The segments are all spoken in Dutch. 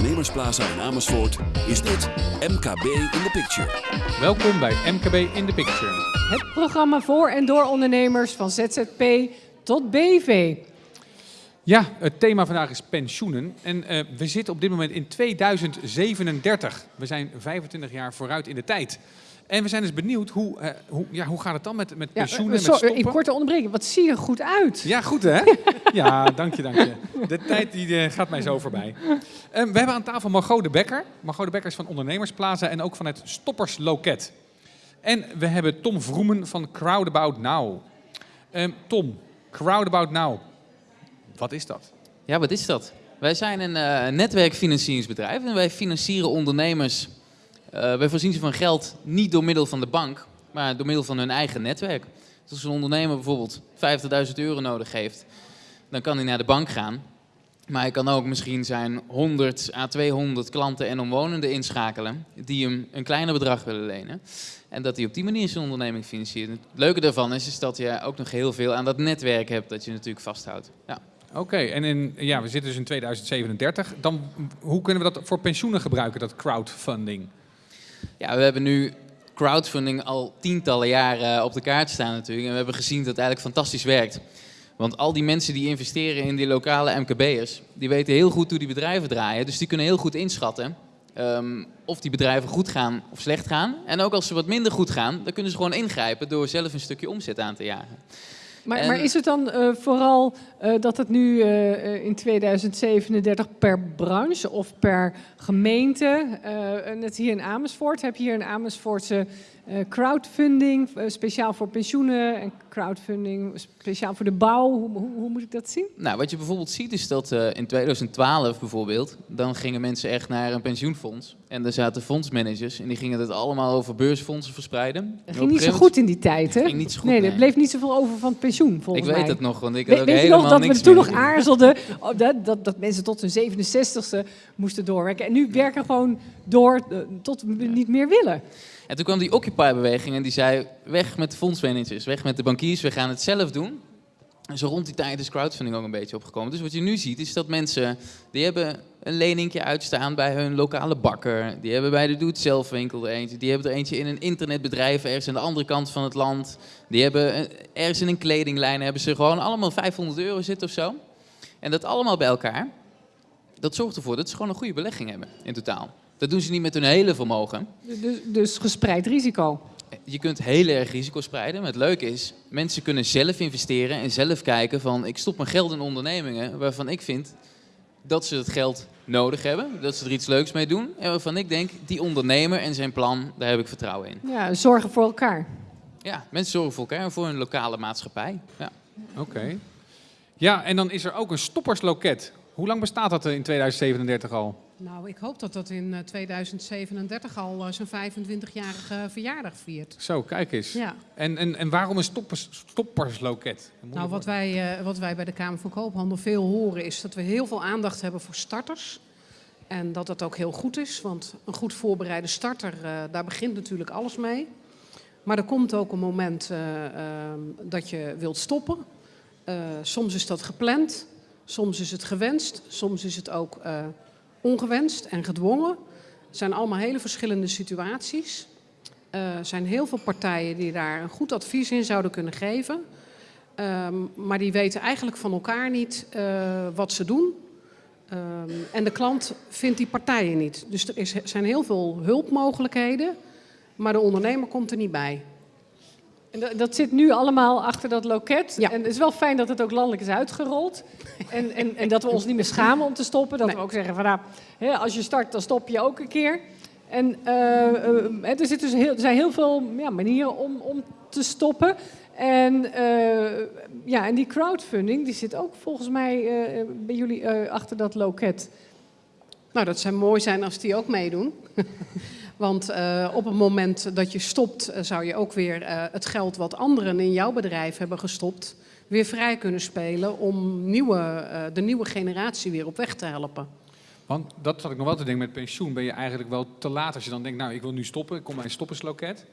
Ondernemersplaza in Amersfoort is dit MKB in the Picture. Welkom bij MKB in the Picture. Het programma voor en door ondernemers van ZZP tot BV. Ja, het thema vandaag is pensioenen. En eh, we zitten op dit moment in 2037. We zijn 25 jaar vooruit in de tijd. En we zijn dus benieuwd, hoe, eh, hoe, ja, hoe gaat het dan met, met Ja, pensioenen, eh, met sorry, stoppen? ik korte onderbreken. Wat zie je er goed uit? Ja, goed hè? Ja, dank je, dank je. De tijd die, eh, gaat mij zo voorbij. Eh, we hebben aan tafel Margot de Bekker. Margot de Bekker is van Ondernemersplaza en ook van het Stoppersloket. En we hebben Tom Vroemen van Crowdabout Now. Eh, Tom, Crowdabout Now, wat is dat? Ja, wat is dat? Wij zijn een eh, netwerkfinancieringsbedrijf en wij financieren ondernemers. Eh, wij voorzien ze van geld niet door middel van de bank, maar door middel van hun eigen netwerk. Dus als een ondernemer bijvoorbeeld 50.000 euro nodig heeft, dan kan hij naar de bank gaan. Maar hij kan ook misschien zijn 100 à 200 klanten en omwonenden inschakelen die hem een kleiner bedrag willen lenen. En dat hij op die manier zijn onderneming financiert. Het leuke daarvan is, is dat je ook nog heel veel aan dat netwerk hebt dat je natuurlijk vasthoudt. Ja. Oké, en in, ja, we zitten dus in 2037. Dan, hoe kunnen we dat voor pensioenen gebruiken, dat crowdfunding? Ja, we hebben nu crowdfunding al tientallen jaren op de kaart staan natuurlijk. En we hebben gezien dat het eigenlijk fantastisch werkt. Want al die mensen die investeren in die lokale MKB'ers, die weten heel goed hoe die bedrijven draaien. Dus die kunnen heel goed inschatten ehm, of die bedrijven goed gaan of slecht gaan. En ook als ze wat minder goed gaan, dan kunnen ze gewoon ingrijpen door zelf een stukje omzet aan te jagen. Maar, En- maar is het dan eh, vooral eh, dat het nu eh, in 2037 per branche of per gemeente, net hier in Amersfoort, heb je hier een Amersfoortse crowdfunding, eh, speciaal voor pensioenen en crowdfunding speciaal voor de bouw. Hoe, hoe, hoe moet ik dat zien? Nou, wat je bijvoorbeeld ziet is dat eh, in 2012 bijvoorbeeld, dan gingen mensen echt naar een pensioenfonds. En daar zaten fondsmanagers en die gingen het allemaal over beursfondsen verspreiden. En Dat ging niet zo goed in die tijd, hè? ging niet zo goed, nee, er nee. bleef niet zoveel over van het pensioen, volgens Ik weet mij. het nog, want ik had We- ook weet helemaal nog dat we toen nog aarzelden oh, dat, dat, dat mensen tot hun 67ste moesten doorwerken. En nu werken gewoon door eh, tot we niet meer willen. En toen kwam die Occupy-beweging en die zei: weg met de fondsmanagers, weg met de bankiers, we gaan het zelf doen. En zo rond die tijd is crowdfunding ook een beetje opgekomen. Dus wat je nu ziet is dat mensen, die hebben een leningje uitstaan bij hun lokale bakker. Die hebben bij de doe-het-zelf-winkel er eentje. Die hebben er eentje in een internetbedrijf ergens aan de andere kant van het land. Die hebben ergens in een kledinglijn hebben ze gewoon allemaal 500 euro zitten of zo. En dat allemaal bij elkaar, dat zorgt ervoor dat ze gewoon een goede belegging hebben in totaal. Dat doen ze niet met hun hele vermogen. Dus, dus gespreid risico. Je kunt heel erg risico spreiden. Maar het leuke is, mensen kunnen zelf investeren en zelf kijken van... ik stop mijn geld in ondernemingen waarvan ik vind dat ze het geld nodig hebben. Dat ze er iets leuks mee doen. En waarvan ik denk, die ondernemer en zijn plan, daar heb ik vertrouwen in. Ja, zorgen voor elkaar. Ja, mensen zorgen voor elkaar en voor hun lokale maatschappij. Ja. Oké. Ja, en dan is er ook een stoppersloket. Hoe lang bestaat dat in 2037 al? Nou, ik hoop dat dat in eh, 2037 al eh, zijn 25-jarige verjaardag viert. Zo, kijk eens. Ja. En, en, en waarom een stoppers, stoppersloket? Nou, wat wij, eh, wat wij bij de Kamer van Koophandel veel horen is dat we heel veel aandacht hebben voor starters. En dat dat ook heel goed is, want een goed voorbereide starter, eh, daar begint natuurlijk alles mee. Maar er komt ook een moment eh, eh, dat je wilt stoppen. Eh, soms is dat gepland, soms is het gewenst, soms is het ook eh, ongewenst en gedwongen. Het zijn allemaal hele verschillende situaties. Eh, Er zijn heel veel partijen die daar een goed advies in zouden kunnen geven. Ehm, maar die weten eigenlijk van elkaar niet eh, wat ze doen. Ehm, en de klant vindt die partijen niet. Dus er is, zijn heel veel hulpmogelijkheden, maar de ondernemer komt er niet bij. En dat, zit nu allemaal achter dat loket. Ja. En het is wel fijn dat het ook landelijk is uitgerold. En, en, en dat we ons niet meer schamen om te stoppen. Dat Nee. we ook zeggen van nou, hè, als je start, dan stop je ook een keer. En eh, eh, er, zit dus heel, er zijn heel veel ja, manieren om, om te stoppen. En, eh, ja, en die crowdfunding, die zit ook volgens mij bij jullie achter dat loket. Nou, dat zou mooi zijn als die ook meedoen. Want eh, op het moment dat je stopt, eh, zou je ook weer eh, het geld wat anderen in jouw bedrijf hebben gestopt, weer vrij kunnen spelen om nieuwe, de nieuwe generatie weer op weg te helpen. Want dat zat ik nog wel te denken met pensioen. Ben je eigenlijk wel te laat als je dan denkt, nou ik wil nu stoppen, ik kom bij een stoppersloket.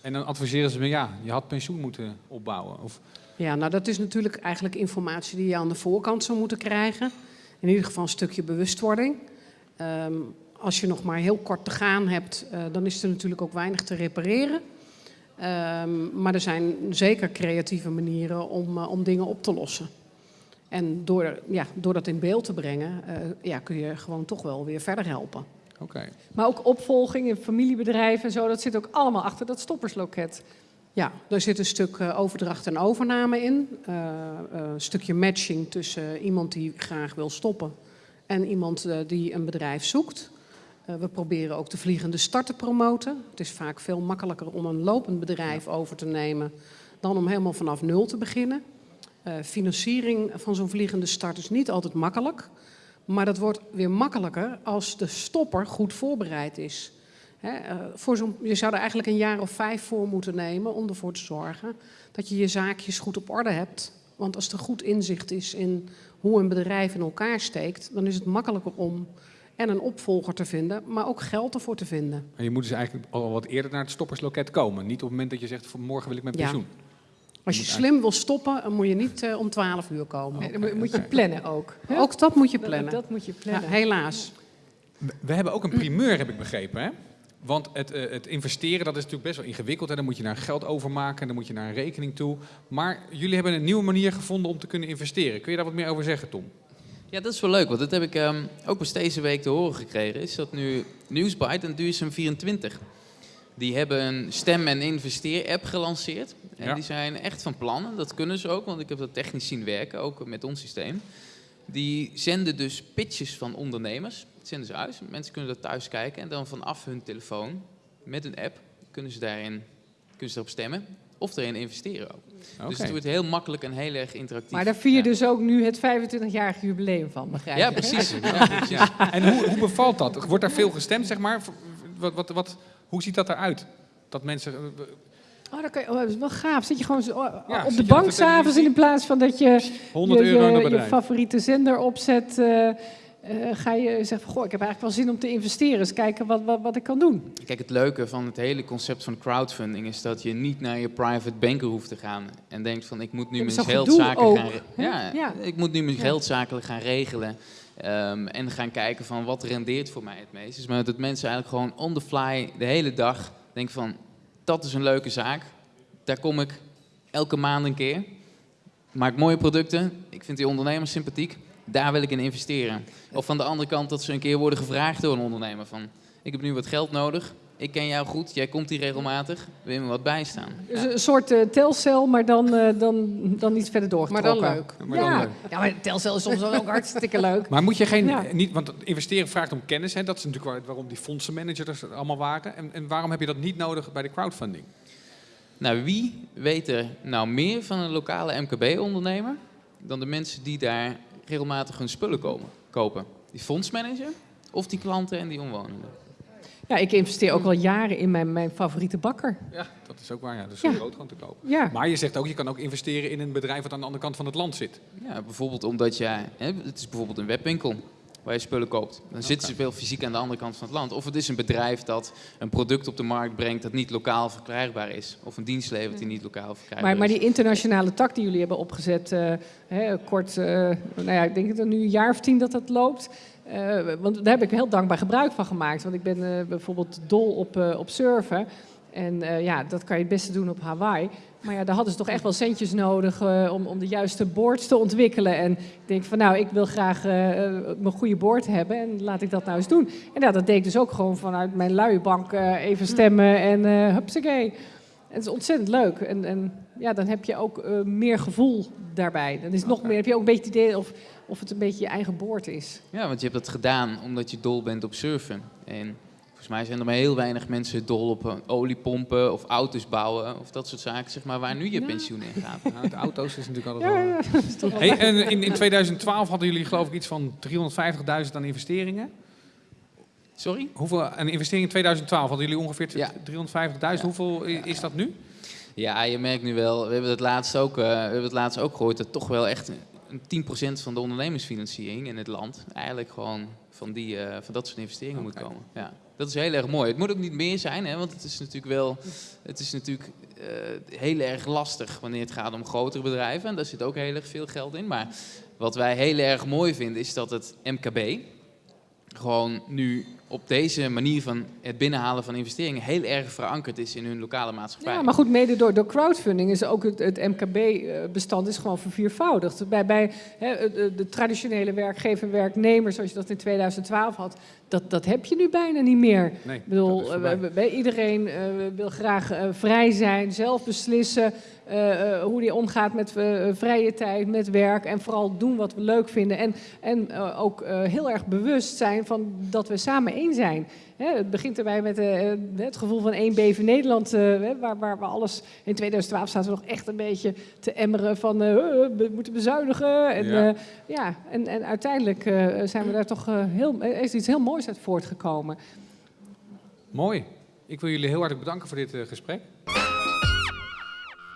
En dan adviseren ze me, ja, je had pensioen moeten opbouwen. Of, Ja, nou dat is natuurlijk eigenlijk informatie die je aan de voorkant zou moeten krijgen. In ieder geval een stukje bewustwording. Ehm, als je nog maar heel kort te gaan hebt, eh, dan is er natuurlijk ook weinig te repareren. Ehm, maar er zijn zeker creatieve manieren om, eh, om dingen op te lossen. En door, ja, door dat in beeld te brengen, eh, ja, kun je gewoon toch wel weer verder helpen. Oké. Maar ook opvolging in familiebedrijven en zo, dat zit ook allemaal achter dat stoppersloket. Ja, er zit een stuk eh, overdracht en overname in. Eh, eh, een stukje matching tussen iemand die graag wil stoppen en iemand die een bedrijf zoekt. Eh, we proberen ook de vliegende start te promoten. Het is vaak veel makkelijker om een lopend bedrijf over te nemen dan om helemaal vanaf nul te beginnen. Eh, financiering van zo'n vliegende start is niet altijd makkelijk. Maar dat wordt weer makkelijker als de stopper goed voorbereid is. Eh, voor zo'n, je zou er eigenlijk een jaar of vijf voor moeten nemen om ervoor te zorgen dat je je zaakjes goed op orde hebt. Want als er goed inzicht is in hoe een bedrijf in elkaar steekt, dan is het makkelijker om en een opvolger te vinden, maar ook geld ervoor te vinden. Maar je moet dus eigenlijk al wat eerder naar het stoppersloket komen. Niet op het moment dat je zegt, van morgen wil ik Ja. pensioen. Als je slim wil stoppen, dan moet je niet eh, om 12 uur komen. Nee, dan moet- je plannen ook. hè? Ook dat moet je plannen. Dat, moet je Ja, plannen. helaas. We hebben ook een primeur, heb ik begrepen. Hè? Want het, eh, het investeren, dat is natuurlijk best wel ingewikkeld. Hè? Dan moet je naar geld overmaken, en dan moet je naar een rekening toe. Maar jullie hebben een nieuwe manier gevonden om te kunnen investeren. Kun je daar wat meer over zeggen, Tom? Ja, dat is wel leuk, want dat heb ik ehm, ook pas deze week te horen gekregen. Is dat nu Newsbite en Duurzaam24. Die hebben een stem- en investeer-app gelanceerd. En Ja. die zijn echt van plan, en dat kunnen ze ook, want ik heb dat technisch zien werken, ook met ons systeem. Die zenden dus pitches van ondernemers, dat zenden ze uit. Mensen kunnen dat thuis kijken en dan vanaf hun telefoon, met een app, kunnen ze daarin kunnen ze erop stemmen. Of erin investeren ook. Dus het wordt heel makkelijk en heel erg interactief. Maar daar vier je Ja. dus ook nu het 25-jarige jubileum van, begrijp Ja, je? precies. Ja, precies. Ja. En hoe, hoe bevalt dat? Wordt daar veel gestemd, zeg maar? Wat, wat, wat, hoe ziet dat eruit? Dat mensen... eh, Oh, dat, kan je, oh, dat is wel gaaf. Zit je gewoon zo, oh, Ja, op de bank s'avonds in plaats van dat je 100 je, euro je, favoriete zender opzet. eh, eh, ga je zeggen, van, goh, ik heb eigenlijk wel zin om te investeren. Eens kijken wat, wat, wat ik kan doen. Kijk, het leuke van het hele concept van crowdfunding is dat je niet naar je private banker hoeft te gaan en denkt van ik moet nu mijn gedoe gaan, ja, Ja. ik moet nu mijn Ja. geldzaken gaan regelen ehm, en gaan kijken van wat rendeert voor mij het meest. Dus maar dat mensen eigenlijk gewoon on the fly de hele dag denken van dat is een leuke zaak, daar kom ik elke maand een keer, maak mooie producten, ik vind die ondernemers sympathiek, daar wil ik in investeren. Of van de andere kant dat ze een keer worden gevraagd door een ondernemer van ik heb nu wat geld nodig. Ik ken jou goed, jij komt hier regelmatig. Wil je me wat bijstaan? Dus Ja. een soort eh, telcel, maar dan, eh, dan, dan iets verder Maar doorgetrokken. dan leuk. Maar dan ja. leuk. ja, maar telcel is soms ook hartstikke leuk. Maar moet je geen, Ja. niet, want investeren vraagt om kennis. Hè? Dat is natuurlijk waar- waarom die fondsenmanagers er allemaal waren. En, en waarom heb je dat niet nodig bij de crowdfunding? Nou, wie weet er nou meer van een lokale MKB-ondernemer dan de mensen die daar regelmatig hun spullen komen, kopen? Die fondsmanager of die klanten en die omwonenden? Ja, ik investeer ook al jaren in mijn, mijn favoriete bakker. Ja, dat is ook waar. Ja, dus Ja. zo groot gewoon te kopen. Ja. Maar je zegt ook, je kan ook investeren in een bedrijf wat aan de andere kant van het land zit. Ja, bijvoorbeeld omdat jij, hè, het is bijvoorbeeld een webwinkel waar je spullen koopt. Dan zitten ze veel fysiek aan de andere kant van het land. Of het is een bedrijf dat een product op de markt brengt dat niet lokaal verkrijgbaar is. Of een dienst levert die niet lokaal verkrijgbaar Maar, maar is. die internationale tak die jullie hebben opgezet, eh, hè, kort, eh, nou ja, ik denk dat het nu een jaar of tien dat dat loopt. Eh, want daar heb ik heel dankbaar gebruik van gemaakt. Want ik ben bijvoorbeeld dol op, op surfen. En eh, ja, dat kan je het beste doen op Hawaii. Maar ja, daar hadden ze toch echt wel centjes nodig eh, om, om de juiste boards te ontwikkelen. En ik denk van nou, ik wil graag eh, mijn goede board hebben en laat ik dat nou eens doen. En ja, dat deed ik dus ook gewoon vanuit mijn luie bank even stemmen en eh hupsakee. Het is ontzettend leuk. En, en ja, dan heb je ook meer gevoel daarbij. Dan is nog meer, heb je ook een beetje het idee of, of het een beetje je eigen boord is. Ja, want je hebt dat gedaan omdat je dol bent op surfen. En volgens mij zijn er maar heel weinig mensen dol op eh, oliepompen of auto's bouwen of dat soort zaken, zeg maar, waar nu je Ja. pensioen in gaat. Nou, de auto's is natuurlijk altijd Ja, wel... ja, dat is toch wel Hey, en in, in 2012 hadden jullie geloof ik iets van 350.000 aan investeringen. Sorry? Hoeveel een investering in 2012 hadden jullie ongeveer Ja. 350.000. Hoeveel is dat nu? Ja, je merkt nu wel, we hebben het laatst ook, eh, we hebben het laatst ook gehoord, dat toch wel echt een 10% van de ondernemersfinanciering in het land eigenlijk gewoon van, die, eh, van dat soort investeringen moet Oké. komen. Ja, dat is heel erg mooi. Het moet ook niet meer zijn, hè, want het is natuurlijk wel, het is natuurlijk eh, heel erg lastig wanneer het gaat om grotere bedrijven. En daar zit ook heel erg veel geld in. Maar wat wij heel erg mooi vinden is dat het MKB gewoon nu op deze manier van het binnenhalen van investeringen heel erg verankerd is in hun lokale maatschappij. Ja, maar goed, mede door, door crowdfunding is ook het, het MKB-bestand is gewoon verviervoudigd. Bij, bij hè, de, traditionele werkgever en werknemer, zoals je dat in 2012 had, dat, dat heb je nu bijna niet meer. Nee, Ik bedoel, dat is eh, we- iedereen eh, wil graag eh, vrij zijn, zelf beslissen eh, eh, hoe die omgaat met eh, vrije tijd, met werk en vooral doen wat we leuk vinden. En, en eh, ook eh, heel erg bewust zijn van dat we samen zijn. Het begint erbij met eh, eh, het gevoel van één beven Nederland, eh, waar, waar we alles... In 2012 zaten we nog echt een beetje te emmeren van we moeten bezuinigen. En, Ja. ja. en, en uiteindelijk zijn we daar toch heel, is iets heel moois uit voortgekomen. Mooi. Ik wil jullie heel hartelijk bedanken voor dit gesprek.